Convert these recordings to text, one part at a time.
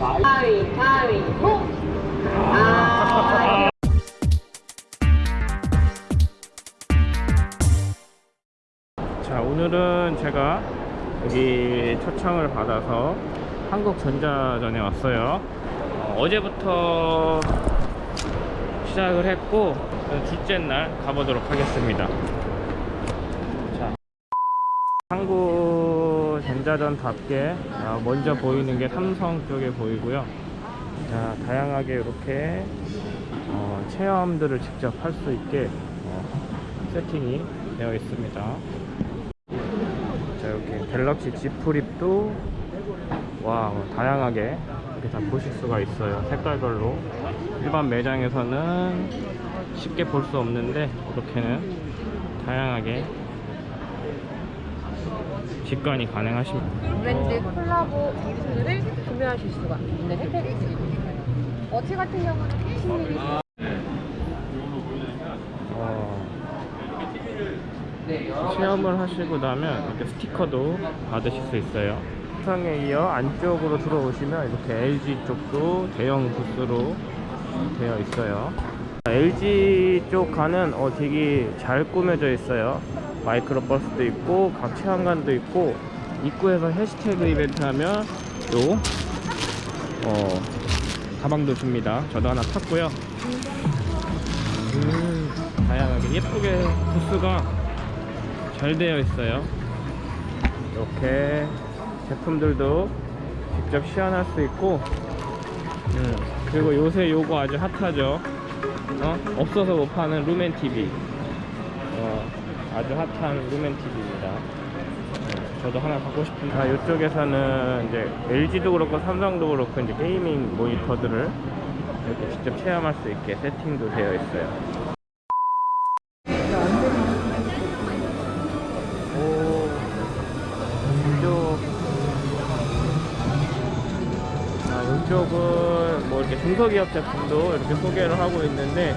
가위, 가위, 보! 아, 자 오늘은 제가 여기 초청을 받아서 한국전자전에 왔어요. 어, 제부터 시작을 했고 둘째 날 가보도록 하겠습니다. 자 한국 전자전답게 어, 먼저 보이는 게 삼성 쪽에 보이고요. 자 다양하게 이렇게 어, 체험들을 직접 할 수 있게 어, 세팅이 되어 있습니다. 자 이렇게 갤럭시 Z 플립도 와 다양하게 이렇게 다 보실 수가 있어요. 색깔별로. 일반 매장에서는 쉽게 볼 수 없는데 이렇게는 다양하게 직관이 가능하십니다 브랜드 콜라보 이름들을 구매하실 수가 있는 혜택이 있습니다. 어치 같은 경우는 10mm 어, 체험을 하시고 나면 이렇게 스티커도 받으실 수 있어요. 상에 이어 안쪽으로 들어오시면 이렇게 LG 쪽도 대형 부스로 되어 있어요. LG 쪽 가는 어, 되게 잘 꾸며져 있어요 마이크로 버스도 있고 각 체험관도 있고 입구에서 해시태그 이벤트 하면 요 어, 가방도 줍니다. 저도 하나 탔고요. 음, 다양하게 예쁘게 부스가 잘 되어 있어요. 이렇게 제품들도 직접 시연할 수 있고 음, 그리고 요새 요거 아주 핫하죠. 어? 없어서 못 파는 루멘 TV 어, 아주 핫한 루멘 TV입니다. 저도 하나 갖고 싶은데 아, 이쪽에서는 이제 LG도 그렇고 삼성도 그렇고 이제 게이밍 모니터들을 이렇게 직접 체험할 수 있게 세팅도 되어 있어요. 아, 이쪽은 뭐 이렇게 중소기업 제품도 이렇게 소개를 하고 있는데,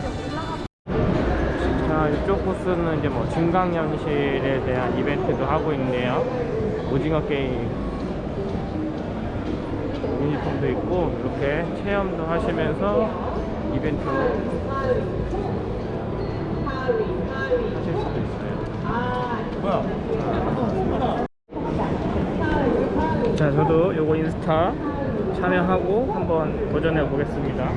자, 이쪽 코스는 이제 뭐 증강현실에 대한 이벤트도 하고 있네요. 오징어 게임 유니폼도 있고, 이렇게 체험도 하시면서 이벤트 하실 수도 있어요. 자, 저도 요거 인스타 참여하고 한번 도전해 보겠습니다.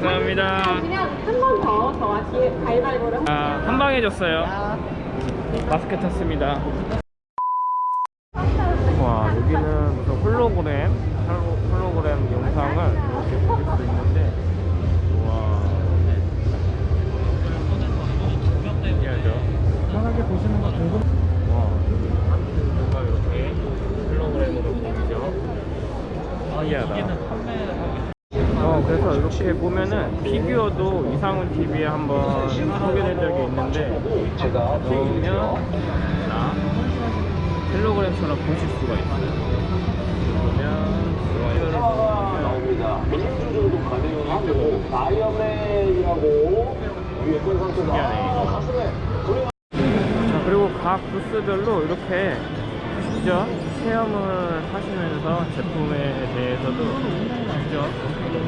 감사합니다. 하시면 한번 더 저와 가위바위보를 아, 한방 해줬어요. 마스크 탔습니다. 와, 여기는 무슨 홀로그램, 홀로- 홀로그램 영상을 이렇게 볼수 있는데, 와. 신기하죠? 편하게 보시는 거 궁금. 와, 뭔가 이렇게 홀로그램으로 보이죠? 신기하다. 이렇게 보면은 피규어도 이상훈 TV에 한번 소개된 적이 있는데 넣으면 나 텔레그램처럼 보실 수가 있어요. 그러면 이거를 나옵니다. 민주 정도 가능하고 다이어맨이라고 유해권 선수가 신기하네. 가슴에 자, 그리고 각 부스별로 이렇게 직접 체험을 하시면서 제품에 대해서도 직접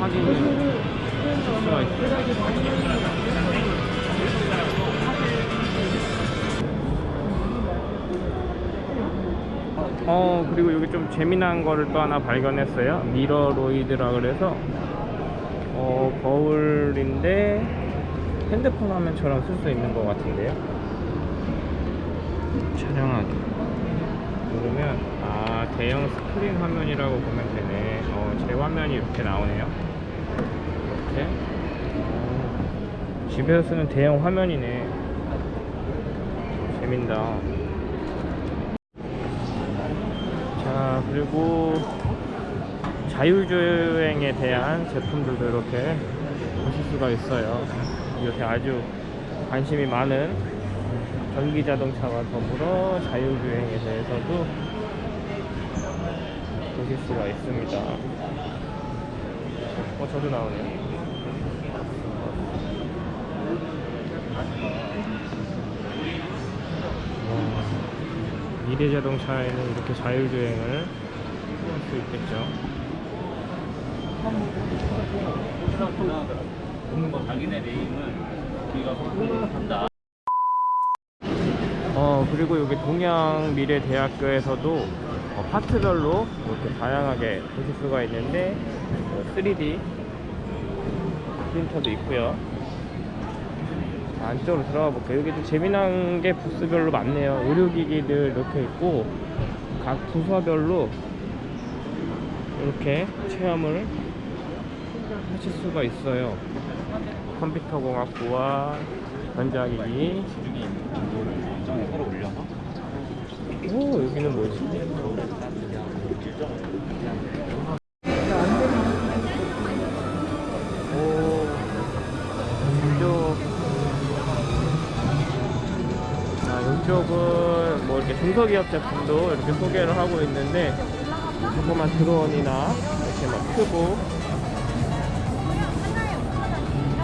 확인을 하실 수가 있어요. 어 그리고 여기 좀 재미난 거를 또 하나 발견했어요. 미러로이드라 그래서 어 거울인데 핸드폰 화면처럼 쓸 수 있는 것 같은데요. 촬영하기. 누르면 아 대형 스크린 화면이라고 보면 되네. 어, 제 화면이 이렇게 나오네요. 이렇게. 어, 집에서 쓰는 대형 화면이네. 재민다. 자 그리고 자율주행에 대한 제품들도 이렇게 보실 수가 있어요. 이것에 아주 관심이 많은 전기 자동차와 더불어 자율주행에 대해서도 보실 수가 있습니다. 어, 저도 나오네요. 와, 미래 자동차에는 이렇게 자율주행을 할 수 있겠죠. 어 그리고 여기 동양미래대학교에서도 어, 파트별로 이렇게 다양하게 보실 수가 있는데 어, 3D 프린터도 있고요. 안쪽으로 들어가 볼게요. 여기도 재미난 게 부스별로 많네요. 의료기기들 이렇게 있고 각 부서별로 이렇게 체험을 하실 수가 있어요. 컴퓨터공학부와 전자기기 오 여기는 뭐지? 아 이쪽은 뭐 이렇게 중소기업 제품도 이렇게 소개를 하고 있는데 조그만 드론이나 이렇게 막 크고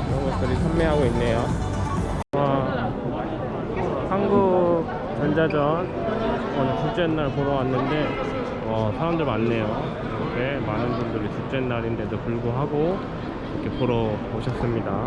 이런 것들이 판매하고 있네요. 와 한국 전자전 오늘 둘째 날 보러 왔는데 어, 사람들 많네요. 이렇게 많은 분들이 둘째 날인데도 불구하고 이렇게 보러 오셨습니다.